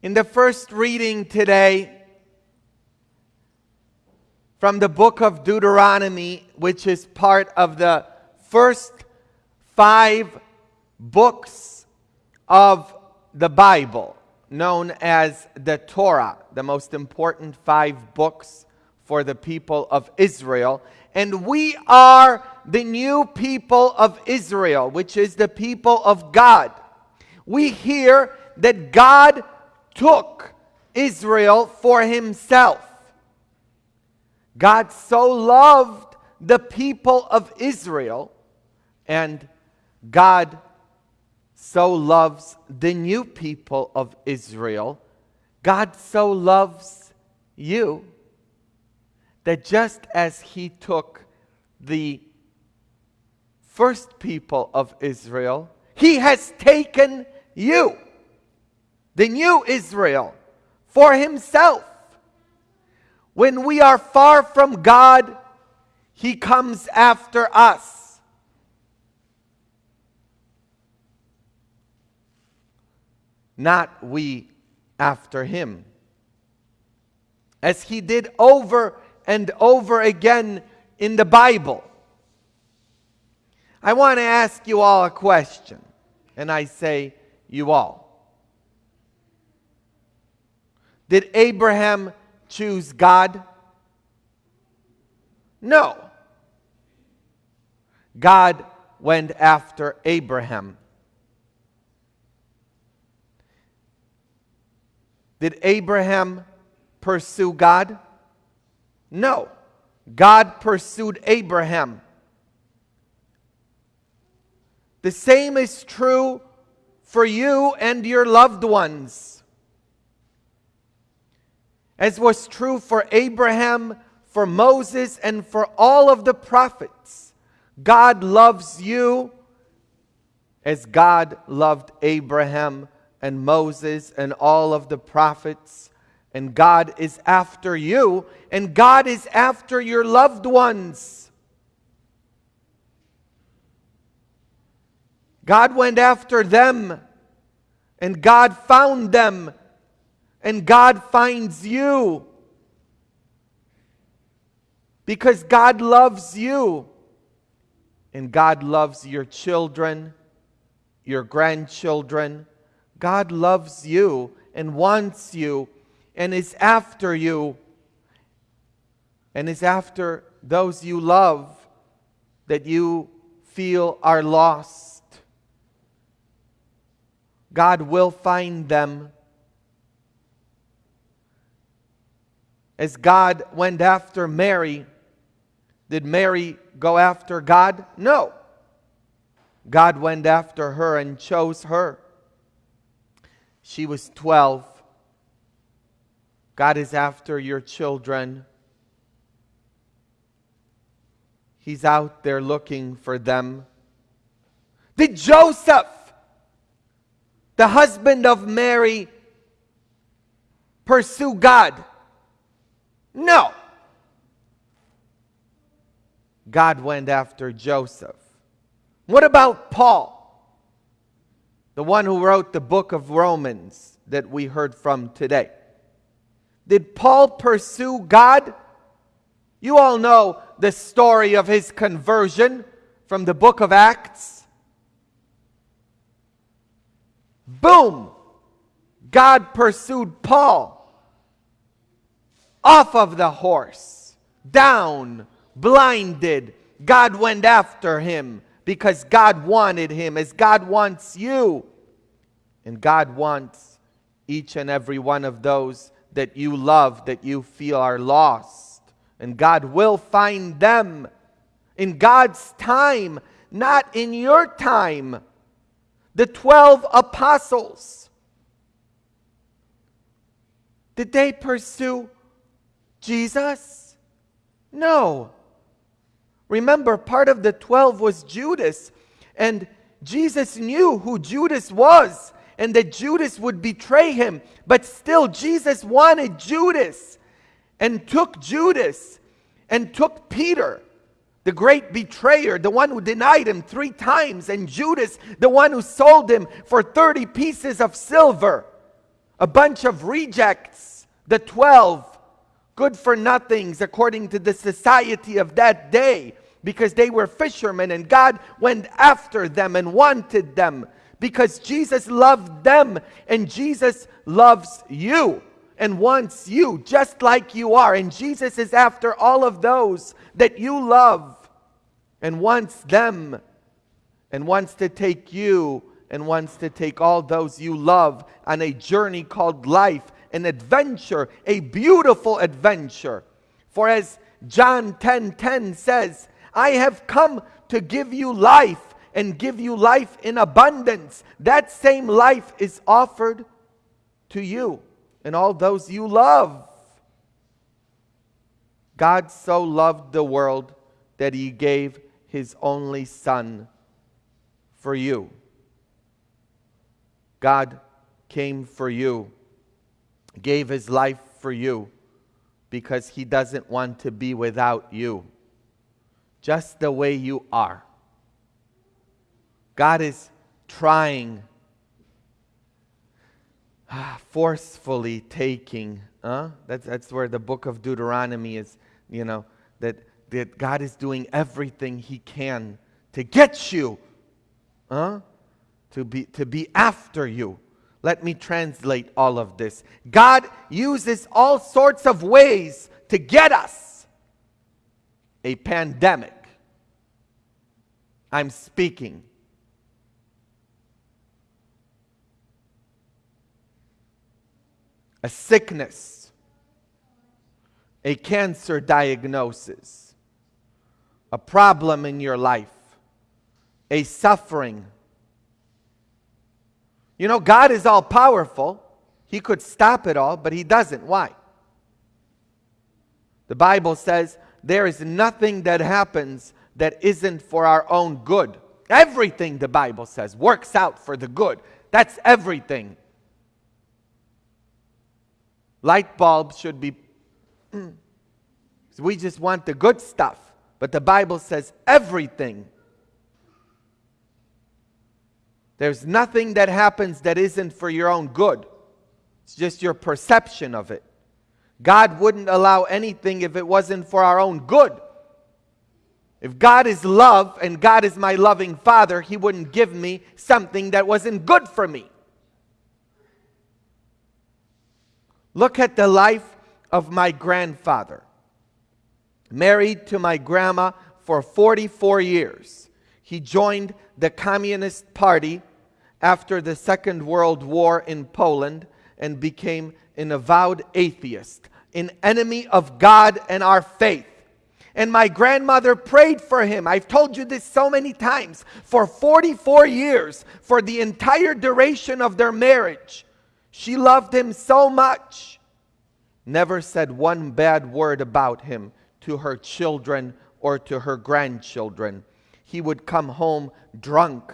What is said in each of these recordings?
In the first reading today from the book of Deuteronomy, which is part of the first five books of the Bible, known as the Torah, the most important five books for the people of Israel. And we are the new people of Israel, which is the people of God. We hear that God took Israel for himself. God so loved the people of Israel, and God so loves the new people of Israel. God so loves you that just as He took the first people of Israel, He has taken you the new Israel, for himself. When we are far from God, he comes after us. Not we after him. As he did over and over again in the Bible. I want to ask you all a question, and I say, you all. Did Abraham choose God? No. God went after Abraham. Did Abraham pursue God? No. God pursued Abraham. The same is true for you and your loved ones as was true for Abraham, for Moses, and for all of the prophets. God loves you as God loved Abraham and Moses and all of the prophets. And God is after you, and God is after your loved ones. God went after them, and God found them and God finds you. Because God loves you. And God loves your children, your grandchildren. God loves you and wants you and is after you and is after those you love that you feel are lost. God will find them as God went after Mary, did Mary go after God? No. God went after her and chose her. She was 12. God is after your children. He's out there looking for them. Did Joseph, the husband of Mary, pursue God? No. God went after Joseph. What about Paul? The one who wrote the book of Romans that we heard from today. Did Paul pursue God? You all know the story of his conversion from the book of Acts. Boom! God pursued Paul off of the horse, down, blinded. God went after him because God wanted him, as God wants you. And God wants each and every one of those that you love, that you feel are lost. And God will find them in God's time, not in your time. The 12 apostles, did they pursue Jesus? No. Remember, part of the 12 was Judas, and Jesus knew who Judas was and that Judas would betray him. But still, Jesus wanted Judas and took Judas and took Peter, the great betrayer, the one who denied him three times, and Judas, the one who sold him for 30 pieces of silver. a bunch of rejects, the 12, good for nothings according to the society of that day, because they were fishermen and God went after them and wanted them because Jesus loved them and Jesus loves you and wants you just like you are. And Jesus is after all of those that you love and wants them and wants to take you and wants to take all those you love on a journey called life, an adventure, a beautiful adventure. For as John 10:10 10, 10 says, I have come to give you life and give you life in abundance. That same life is offered to you and all those you love. God so loved the world that he gave his only Son for you. God came for you, gave his life for you, because he doesn't want to be without you, just the way you are. God is trying, ah, forcefully taking. Huh? That's, that's where the book of Deuteronomy is, you know, that, that God is doing everything He can to get you, huh? to, be, to be after you. Let me translate all of this. God uses all sorts of ways to get us. A pandemic. I'm speaking. a sickness, a cancer diagnosis, a problem in your life, a suffering. You know, God is all powerful. He could stop it all, but He doesn't. Why? The Bible says there is nothing that happens that isn't for our own good. Everything, the Bible says, works out for the good. That's everything. Light bulbs should be. we just want the good stuff. But the Bible says everything. There's nothing that happens that isn't for your own good. It's just your perception of it. God wouldn't allow anything if it wasn't for our own good. If God is love and God is my loving Father, He wouldn't give me something that wasn't good for me. Look at the life of my grandfather. Married to my grandma for 44 years. He joined the Communist Party after the Second World War in Poland and became an avowed atheist, an enemy of God and our faith. And my grandmother prayed for him. I've told you this so many times. For 44 years, for the entire duration of their marriage, she loved him so much, never said one bad word about him to her children or to her grandchildren. He would come home drunk.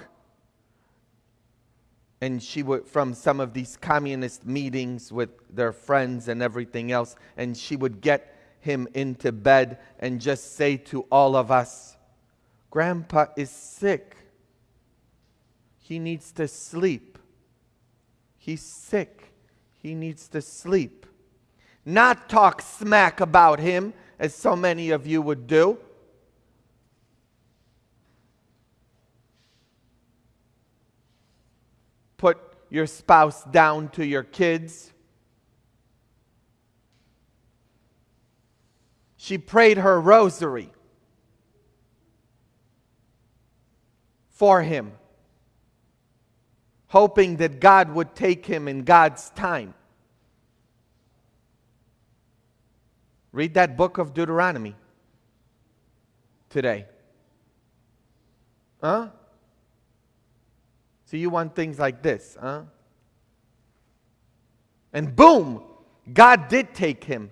And she would, from some of these communist meetings with their friends and everything else, and she would get him into bed and just say to all of us, Grandpa is sick. He needs to sleep. He's sick. He needs to sleep. Not talk smack about him, as so many of you would do. Put your spouse down to your kids. She prayed her rosary for him hoping that God would take him in God's time. Read that book of Deuteronomy today. Huh? So you want things like this, huh? And boom, God did take him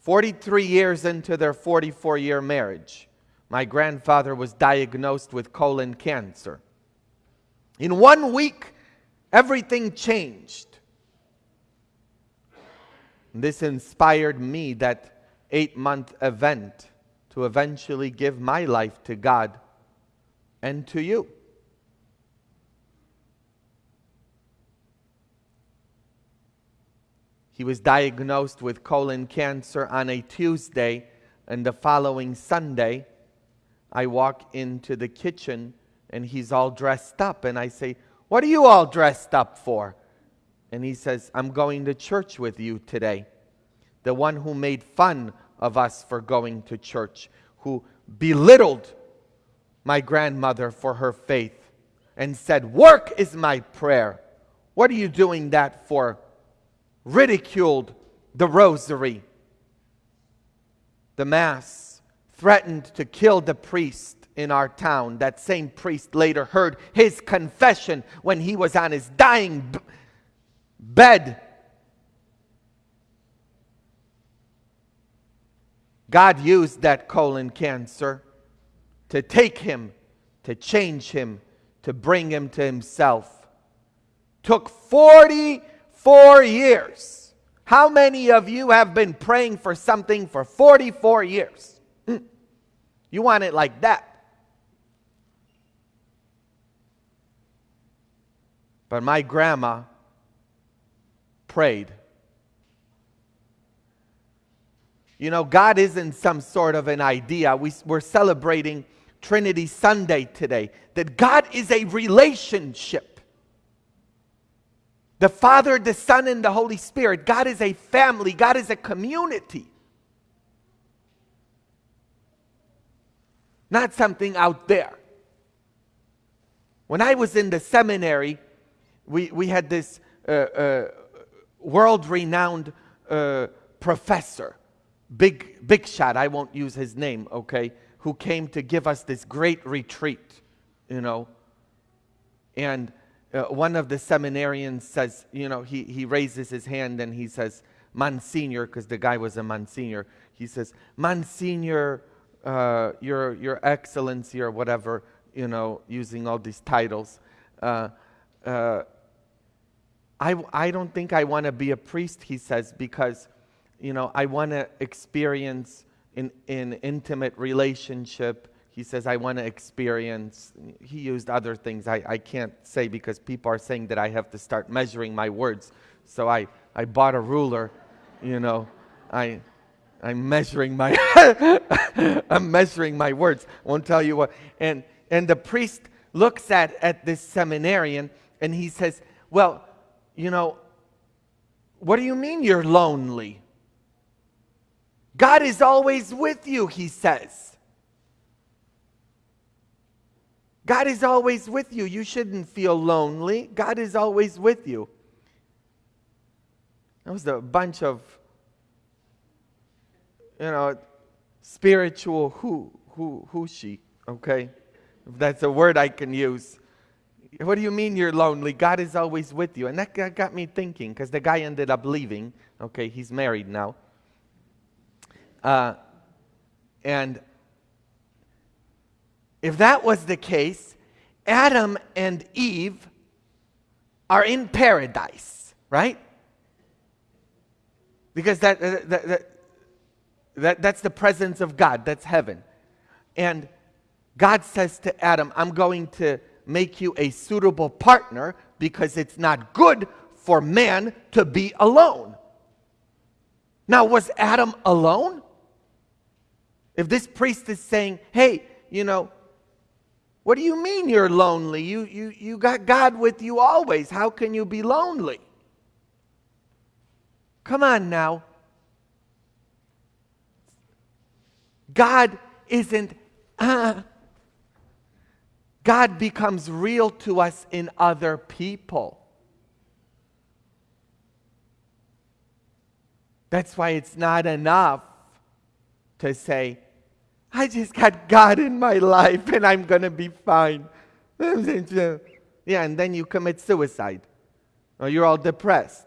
43 years into their 44 year marriage. My grandfather was diagnosed with colon cancer. In one week, everything changed. This inspired me, that eight month event, to eventually give my life to God and to you. He was diagnosed with colon cancer on a Tuesday, and the following Sunday, I walk into the kitchen and he's all dressed up. And I say, What are you all dressed up for? And he says, I'm going to church with you today. The one who made fun of us for going to church, who belittled my grandmother for her faith and said, Work is my prayer. What are you doing that for? Ridiculed the rosary, the Mass, threatened to kill the priest in our town. That same priest later heard his confession when he was on his dying bed. God used that colon cancer to take him, to change him, to bring him to himself. Took 44 years. How many of you have been praying for something for 44 years? Hmm. You want it like that. But my grandma prayed. You know, God isn't some sort of an idea. We, we're celebrating Trinity Sunday today, that God is a relationship. The Father, the Son, and the Holy Spirit. God is a family, God is a community. Not something out there. When I was in the seminary, we, we had this uh, uh, world renowned uh, professor, big, big shot, I won't use his name, okay? who came to give us this great retreat, you know. And uh, one of the seminarians says, you know, he, he raises his hand and he says, Monsignor, because the guy was a Monsignor, he says, Monsignor, uh, your, your Excellency, or whatever, you know, using all these titles. Uh, uh I, I don't think I want to be a priest, he says, because, you know, I want to experience in, in intimate relationship. He says, I want to experience. He used other things I, I can't say because people are saying that I have to start measuring my words. So I, I bought a ruler, you know. I, I'm measuring my I'm measuring my words. Won't tell you what. And and the priest looks at, at this seminarian and he says, Well, you know, what do you mean you're lonely? God is always with you, he says. God is always with you. You shouldn't feel lonely. God is always with you. That was a bunch of, you know, spiritual who, who, who she, okay? If that's a word I can use. What do you mean you're lonely? God is always with you. And that got me thinking because the guy ended up leaving. Okay, he's married now. Uh, and if that was the case, Adam and Eve are in paradise, right? Because that, that, that, that, that's the presence of God, that's heaven. And God says to Adam, I'm going to make you a suitable partner because it's not good for man to be alone. Now, was Adam alone? If this priest is saying, hey, you know, what do you mean you're lonely? You, you, you got God with you always. How can you be lonely? Come on now. God isn't, uh, God becomes real to us in other people. That's why it's not enough to say, I just got God in my life and I'm going to be fine. yeah, and then you commit suicide or you're all depressed.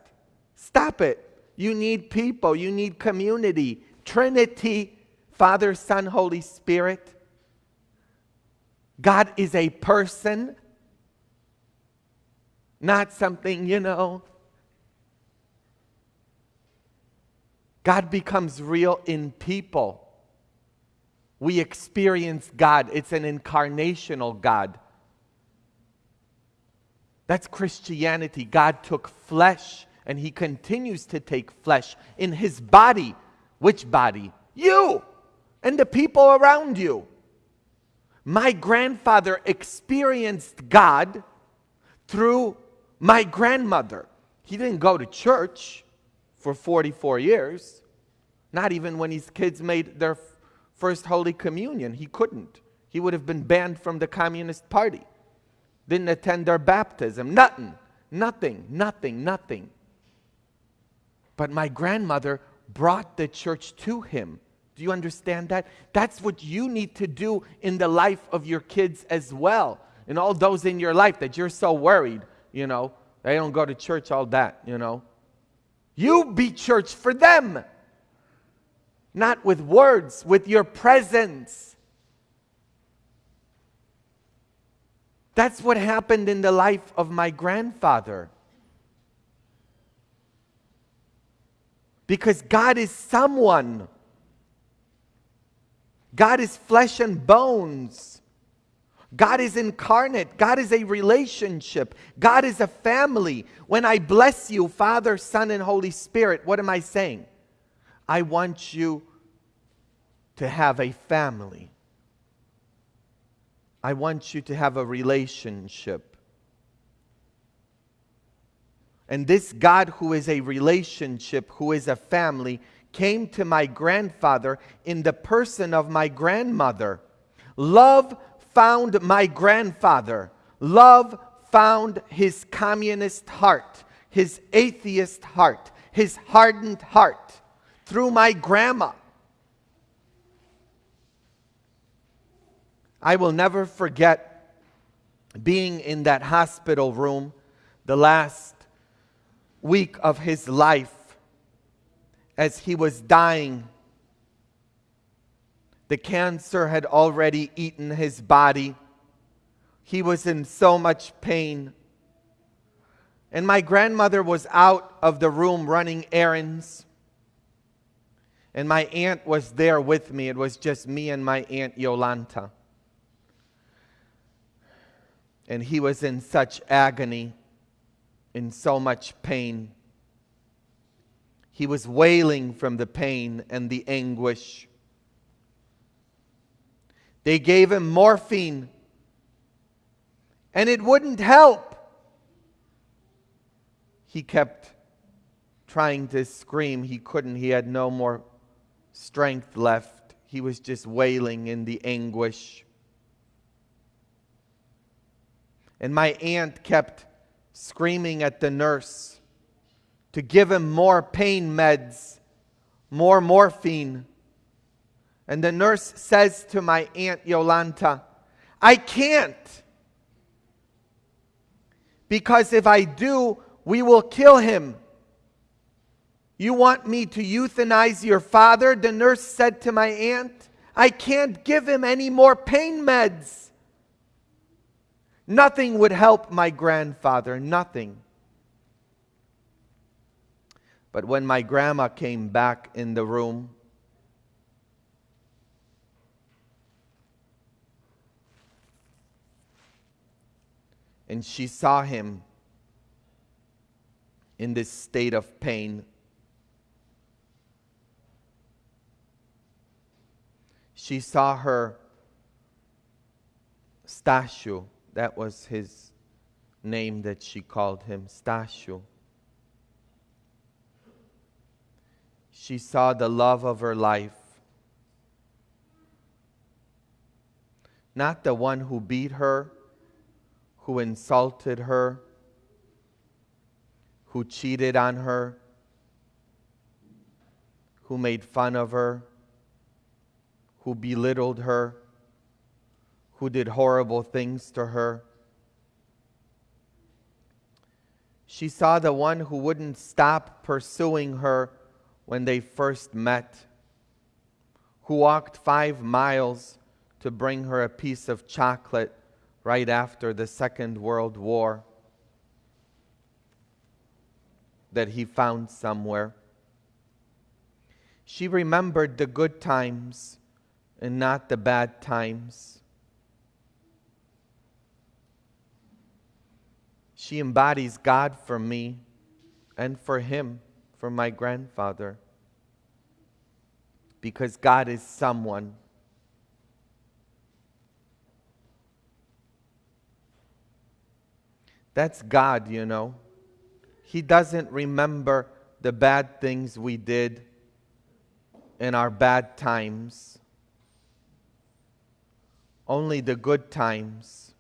Stop it. You need people, you need community. Trinity, Father, Son, Holy Spirit. God is a person, not something, you know. God becomes real in people we experience God. It's an incarnational God. That's Christianity. God took flesh and he continues to take flesh in his body. Which body? You and the people around you. My grandfather experienced God through my grandmother. He didn't go to church for 44 years, not even when his kids made their first Holy Communion. He couldn't. He would have been banned from the Communist Party. Didn't attend their baptism. Nothing, nothing, nothing, nothing. But my grandmother brought the church to him. Do you understand that? That's what you need to do in the life of your kids as well. And all those in your life that you're so worried, you know, they don't go to church, all that, you know. You be church for them. Not with words, with your presence. That's what happened in the life of my grandfather. Because God is someone. God is flesh and bones. God is incarnate. God is a relationship. God is a family. When I bless you, Father, Son, and Holy Spirit, what am I saying? I want you to have a family. I want you to have a relationship. And this God, who is a relationship, who is a family, came to my grandfather in the person of my grandmother. Love found my grandfather. Love found his communist heart, his atheist heart, his hardened heart through my grandma. I will never forget being in that hospital room the last week of his life as he was dying. The cancer had already eaten his body. He was in so much pain. And my grandmother was out of the room running errands. And my aunt was there with me. It was just me and my aunt Yolanta. And he was in such agony, in so much pain. He was wailing from the pain and the anguish. They gave him morphine, and it wouldn't help. He kept trying to scream. He couldn't, he had no more strength left. He was just wailing in the anguish. And my aunt kept screaming at the nurse to give him more pain meds, more morphine. And the nurse says to my Aunt Yolanta, I can't. Because if I do, we will kill him. You want me to euthanize your father? The nurse said to my aunt. I can't give him any more pain meds. Nothing would help my grandfather, nothing. But when my grandma came back in the room, and she saw him in this state of pain, she saw her Stasio, that was his name that she called him, Stasio. she saw the love of her life. Not the one who beat her, who insulted her, who cheated on her, who made fun of her, who belittled her, who did horrible things to her. She saw the one who wouldn't stop pursuing her when they first met, who walked five miles to bring her a piece of chocolate right after the Second World War that he found somewhere. She remembered the good times and not the bad times. She embodies God for me. and for him, for my grandfather. Because God is someone. That's God, you know. He doesn't remember the bad things we did in our bad times, only the good times.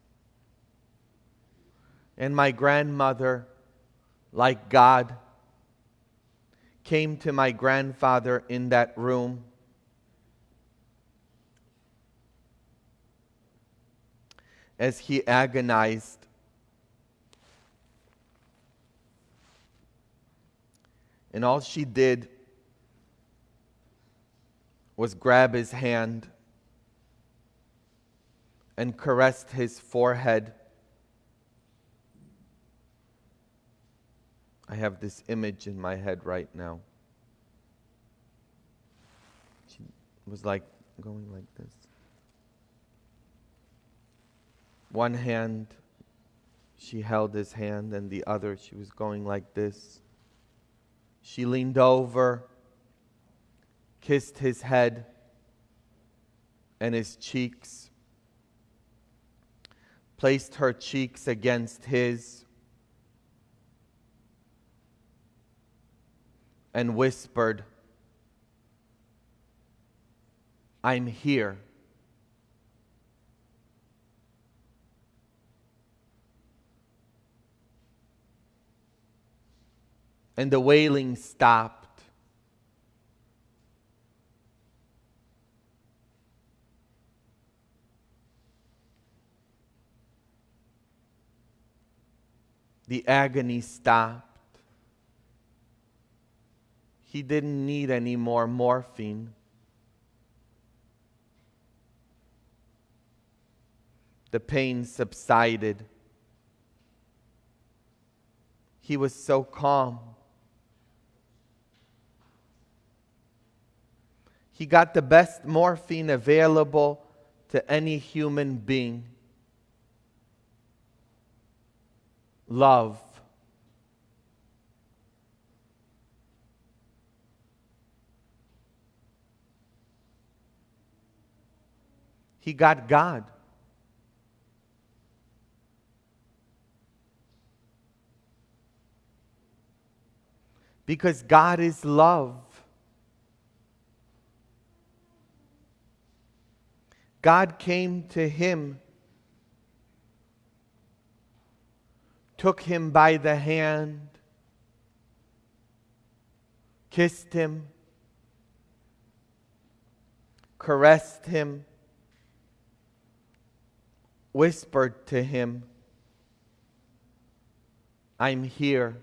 And my grandmother, like God, came to my grandfather in that room. As he agonized And all she did was grab his hand and caressed his forehead. I have this image in my head right now. She was like going like this. One hand, she held his hand, and the other, she was going like this. She leaned over, kissed his head and his cheeks, placed her cheeks against his, and whispered, I'm here. and the wailing stopped. The agony stopped. He didn't need any more morphine. The pain subsided. He was so calm. He got the best morphine available to any human being love. He got God. Because God is love. God came to him, took him by the hand, kissed him, caressed him, whispered to him, I'm here.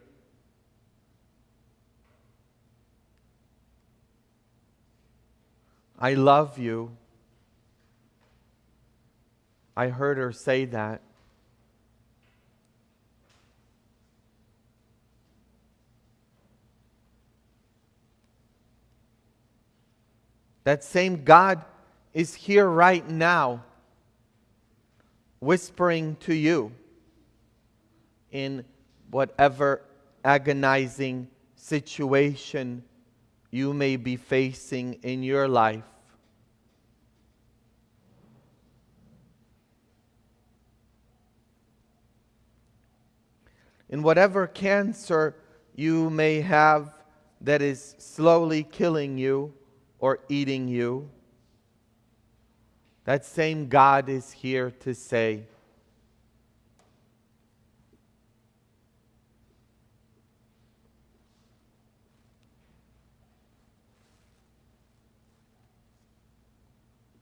I love you. I heard her say that. That same God is here right now, whispering to you in whatever agonizing situation you may be facing in your life. in whatever cancer you may have that is slowly killing you or eating you, that same God is here to say,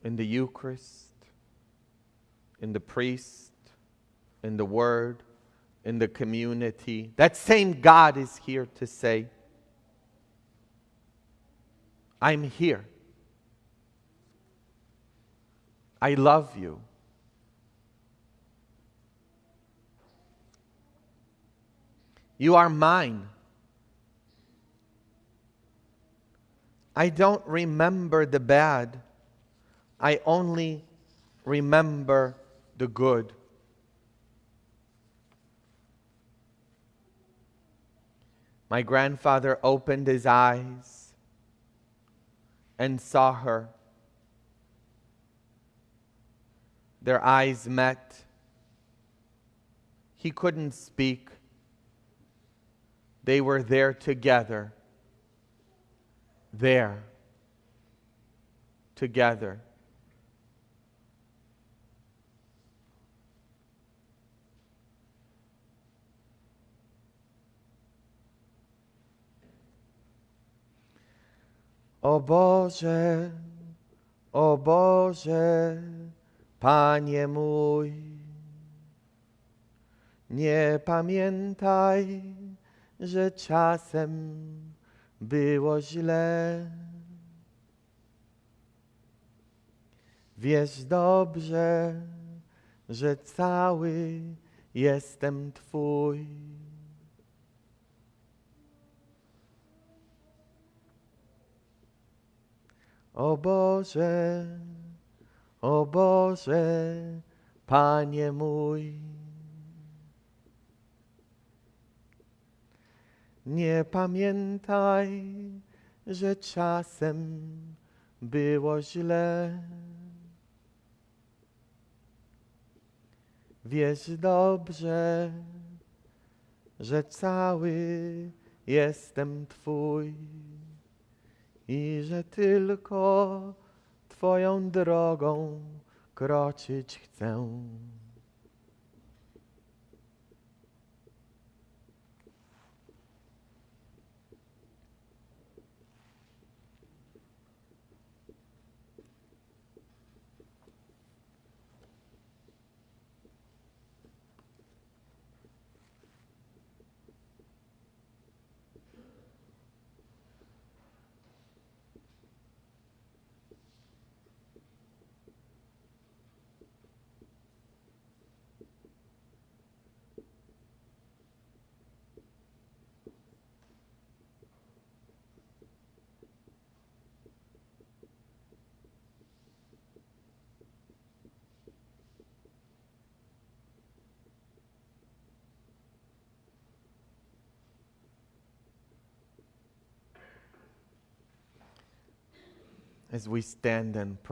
in the Eucharist, in the priest, in the Word, in the community. That same God is here to say, I'm here. I love you. You are mine. I don't remember the bad. I only remember the good. My grandfather opened his eyes and saw her. Their eyes met. He couldn't speak. They were there together. There. Together. O Boże, o Boże, Panie mój, nie pamiętaj, że czasem było źle. Wiesz dobrze, że cały jestem Twój. O Boże, o Boże, Panie mój. Nie pamiętaj, że czasem było źle. Wiesz dobrze, że cały jestem Twój i że tylko Twoją drogą kroczyć chcę. As we stand and pray.